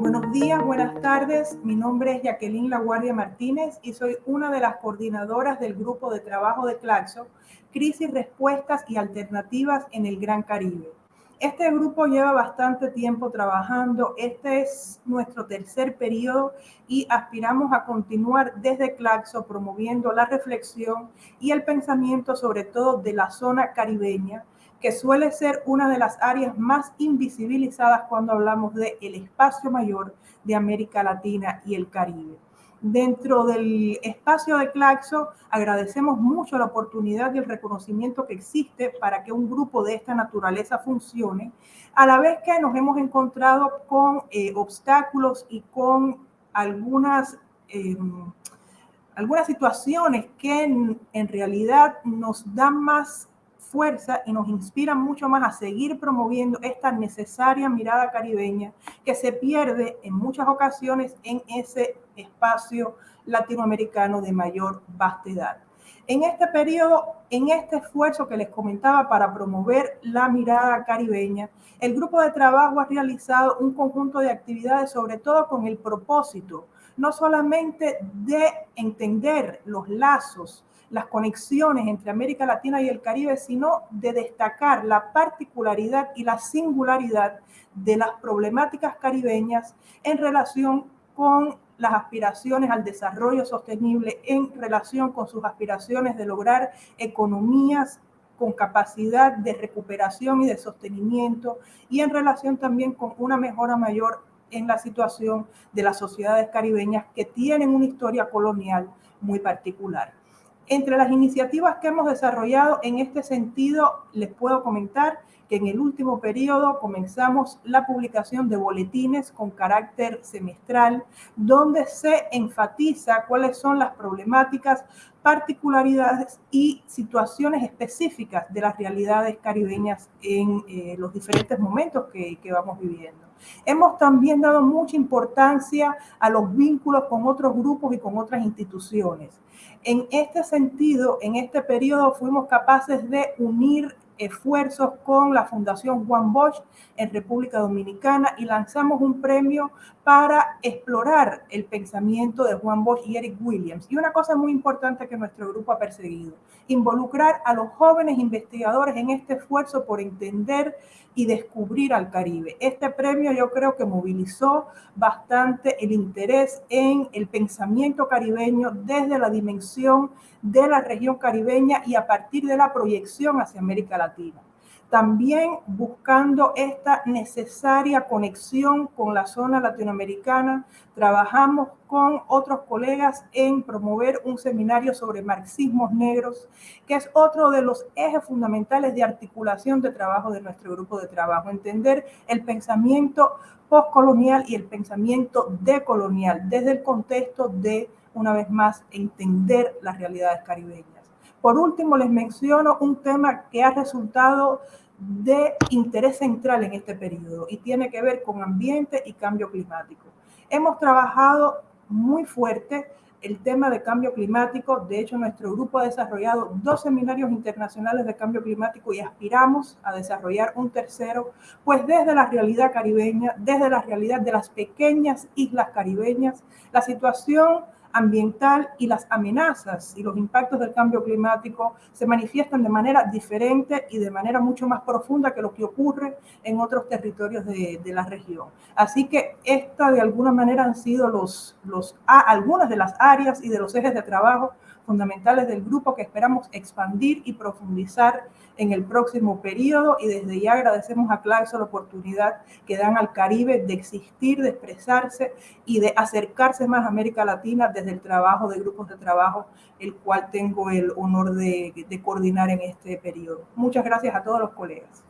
Buenos días, buenas tardes. Mi nombre es Jacqueline Laguardia Martínez y soy una de las coordinadoras del grupo de trabajo de Claxo, Crisis, Respuestas y Alternativas en el Gran Caribe. Este grupo lleva bastante tiempo trabajando. Este es nuestro tercer periodo y aspiramos a continuar desde Claxo promoviendo la reflexión y el pensamiento sobre todo de la zona caribeña que suele ser una de las áreas más invisibilizadas cuando hablamos del el espacio mayor de América Latina y el Caribe. Dentro del espacio de Claxo agradecemos mucho la oportunidad y el reconocimiento que existe para que un grupo de esta naturaleza funcione, a la vez que nos hemos encontrado con eh, obstáculos y con algunas, em, algunas situaciones que en, en realidad nos dan más fuerza y nos inspira mucho más a seguir promoviendo esta necesaria mirada caribeña que se pierde en muchas ocasiones en ese espacio latinoamericano de mayor vastedad. En este periodo, en este esfuerzo que les comentaba para promover la mirada caribeña, el grupo de trabajo ha realizado un conjunto de actividades, sobre todo con el propósito, no solamente de entender los lazos las conexiones entre América Latina y el Caribe, sino de destacar la particularidad y la singularidad de las problemáticas caribeñas en relación con las aspiraciones al desarrollo sostenible, en relación con sus aspiraciones de lograr economías con capacidad de recuperación y de sostenimiento y en relación también con una mejora mayor en la situación de las sociedades caribeñas que tienen una historia colonial muy particular. Entre las iniciativas que hemos desarrollado en este sentido, les puedo comentar que en el último periodo comenzamos la publicación de boletines con carácter semestral, donde se enfatiza cuáles son las problemáticas, particularidades y situaciones específicas de las realidades caribeñas en eh, los diferentes momentos que, que vamos viviendo. Hemos también dado mucha importancia a los vínculos con otros grupos y con otras instituciones. En este sentido, en este periodo fuimos capaces de unir esfuerzos con la Fundación Juan Bosch en República Dominicana y lanzamos un premio para explorar el pensamiento de Juan Bosch y Eric Williams. Y una cosa muy importante que nuestro grupo ha perseguido, involucrar a los jóvenes investigadores en este esfuerzo por entender y descubrir al Caribe. Este premio yo creo que movilizó bastante el interés en el pensamiento caribeño desde la dimensión de la región caribeña y a partir de la proyección hacia América Latina también buscando esta necesaria conexión con la zona latinoamericana. Trabajamos con otros colegas en promover un seminario sobre marxismos negros, que es otro de los ejes fundamentales de articulación de trabajo de nuestro grupo de trabajo, entender el pensamiento postcolonial y el pensamiento decolonial desde el contexto de, una vez más, entender las realidades caribeñas. Por último, les menciono un tema que ha resultado de interés central en este periodo y tiene que ver con ambiente y cambio climático. Hemos trabajado muy fuerte el tema de cambio climático. De hecho, nuestro grupo ha desarrollado dos seminarios internacionales de cambio climático y aspiramos a desarrollar un tercero, pues desde la realidad caribeña, desde la realidad de las pequeñas islas caribeñas, la situación ambiental y las amenazas y los impactos del cambio climático se manifiestan de manera diferente y de manera mucho más profunda que lo que ocurre en otros territorios de, la región. Así que esta de alguna manera han sido los, los, algunas de las áreas y de los ejes de trabajo fundamentales del grupo que esperamos expandir y profundizar en el próximo periodo y desde ya agradecemos a Claxo la oportunidad que dan al Caribe de existir, de expresarse y de acercarse más a América Latina desde el trabajo de grupos de trabajo, el cual tengo el honor de, coordinar en este periodo. Muchas gracias a todos los colegas.